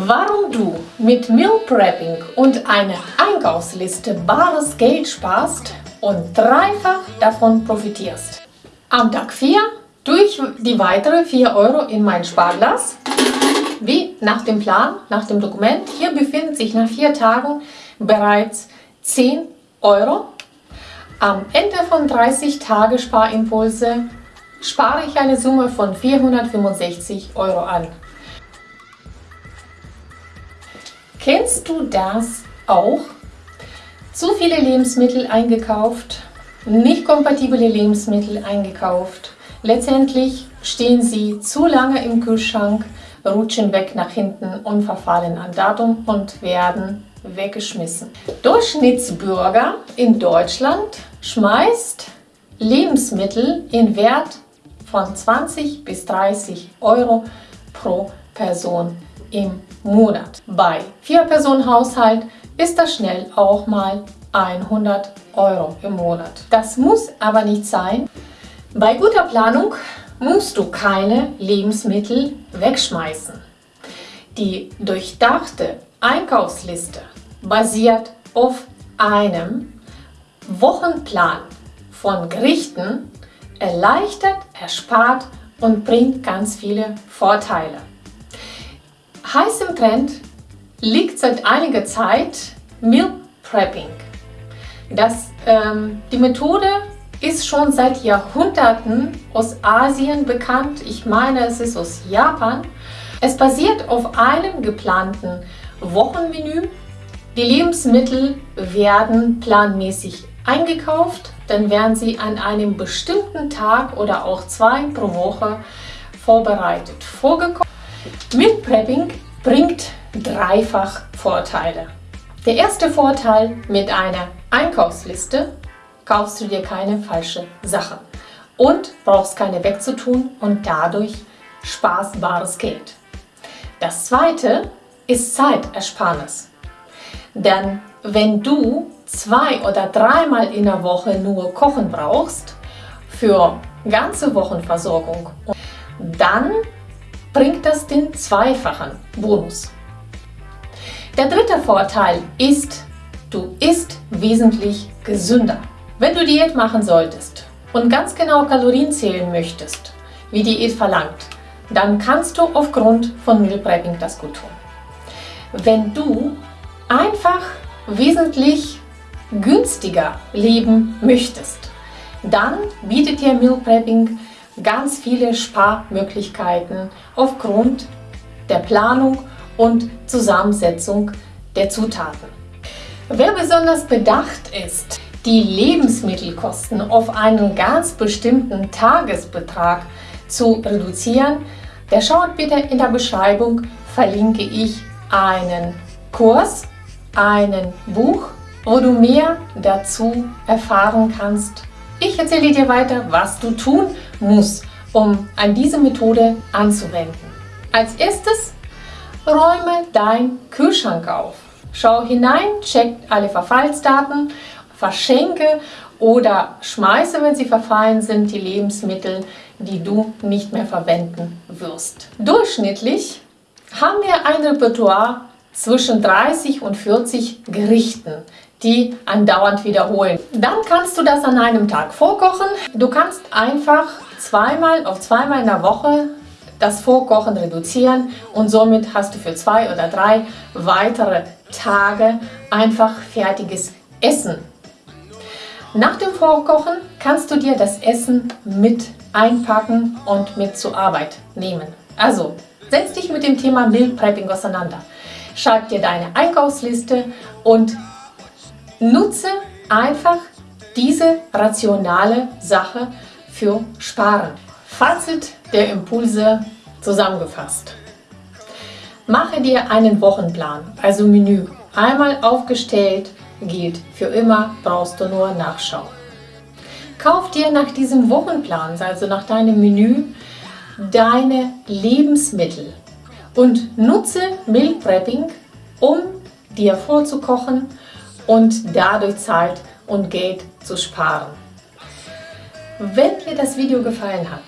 Warum du mit Meal Prepping und einer Einkaufsliste bares Geld sparst und dreifach davon profitierst. Am Tag 4 tue ich die weitere 4 Euro in mein Sparglas. Wie nach dem Plan, nach dem Dokument. Hier befindet sich nach 4 Tagen bereits 10 Euro. Am Ende von 30 Tage Sparimpulse spare ich eine Summe von 465 Euro an. Kennst du das auch? Zu viele Lebensmittel eingekauft, nicht kompatible Lebensmittel eingekauft. Letztendlich stehen sie zu lange im Kühlschrank, rutschen weg nach hinten und verfallen an Datum und werden weggeschmissen. Durchschnittsbürger in Deutschland schmeißt Lebensmittel in Wert von 20 bis 30 Euro pro Person im Monat. Bei Vier-Personen-Haushalt ist das schnell auch mal 100 Euro im Monat. Das muss aber nicht sein. Bei guter Planung musst du keine Lebensmittel wegschmeißen. Die durchdachte Einkaufsliste basiert auf einem Wochenplan von Gerichten, erleichtert, erspart und bringt ganz viele Vorteile. Heiß im Trend liegt seit einiger Zeit Meal Prepping. Das, ähm, die Methode ist schon seit Jahrhunderten aus Asien bekannt. Ich meine, es ist aus Japan. Es basiert auf einem geplanten Wochenmenü. Die Lebensmittel werden planmäßig eingekauft. Dann werden sie an einem bestimmten Tag oder auch zwei pro Woche vorbereitet vorgekocht. Meal Prepping bringt dreifach Vorteile. Der erste Vorteil mit einer Einkaufsliste kaufst du dir keine falsche Sachen und brauchst keine wegzutun und dadurch sparst bares Geld. Das zweite ist Zeitersparnis. Denn wenn du zwei oder dreimal in der Woche nur kochen brauchst für ganze Wochenversorgung, dann bringt das den zweifachen Bonus. Der dritte Vorteil ist, du isst wesentlich gesünder. Wenn du Diät machen solltest und ganz genau Kalorien zählen möchtest, wie Diät verlangt, dann kannst du aufgrund von Meal Prepping das gut tun. Wenn du einfach wesentlich günstiger leben möchtest, dann bietet dir Meal Prepping ganz viele Sparmöglichkeiten aufgrund der Planung und Zusammensetzung der Zutaten. Wer besonders bedacht ist, die Lebensmittelkosten auf einen ganz bestimmten Tagesbetrag zu reduzieren, der schaut bitte in der Beschreibung, verlinke ich einen Kurs, einen Buch, wo du mehr dazu erfahren kannst. Ich erzähle dir weiter, was du tun muss, um an diese Methode anzuwenden. Als erstes räume dein Kühlschrank auf. Schau hinein, check alle Verfallsdaten, verschenke oder schmeiße, wenn sie verfallen sind, die Lebensmittel, die du nicht mehr verwenden wirst. Durchschnittlich haben wir ein Repertoire zwischen 30 und 40 Gerichten, die andauernd wiederholen. Dann kannst du das an einem Tag vorkochen. Du kannst einfach zweimal auf zweimal in der Woche das Vorkochen reduzieren und somit hast du für zwei oder drei weitere Tage einfach fertiges Essen. Nach dem Vorkochen kannst du dir das Essen mit einpacken und mit zur Arbeit nehmen. Also setz dich mit dem Thema Meal Prepping auseinander. Schreib dir deine Einkaufsliste und nutze einfach diese rationale Sache für Sparen. Fazit der Impulse zusammengefasst. Mache dir einen Wochenplan, also Menü. Einmal aufgestellt, gilt für immer, brauchst du nur nachschauen. Kauf dir nach diesem Wochenplan, also nach deinem Menü, deine Lebensmittel und nutze Meal Prepping, um dir vorzukochen und dadurch Zeit und Geld zu sparen. Wenn dir das Video gefallen hat,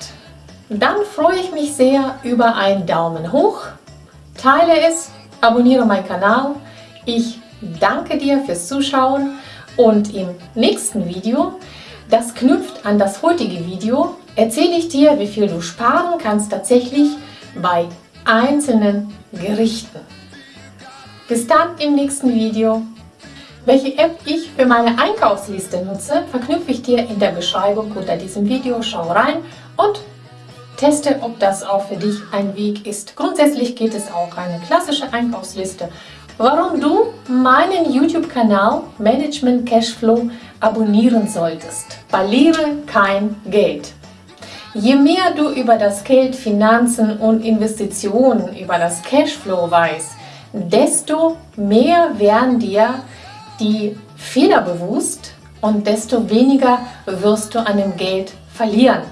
dann freue ich mich sehr über einen Daumen hoch, teile es abonniere meinen Kanal. Ich danke dir fürs Zuschauen und im nächsten Video, das knüpft an das heutige Video, erzähle ich dir, wie viel du sparen kannst tatsächlich bei einzelnen Gerichten. Bis dann im nächsten Video. Welche App ich für meine Einkaufsliste nutze, verknüpfe ich dir in der Beschreibung unter diesem Video. Schau rein und teste, ob das auch für dich ein Weg ist. Grundsätzlich geht es auch eine klassische Einkaufsliste. Warum du meinen YouTube-Kanal Management Cashflow abonnieren solltest. Verliere kein Geld. Je mehr du über das Geld, Finanzen und Investitionen, über das Cashflow weißt, desto mehr werden dir die Fehler bewusst und desto weniger wirst du an dem Geld verlieren.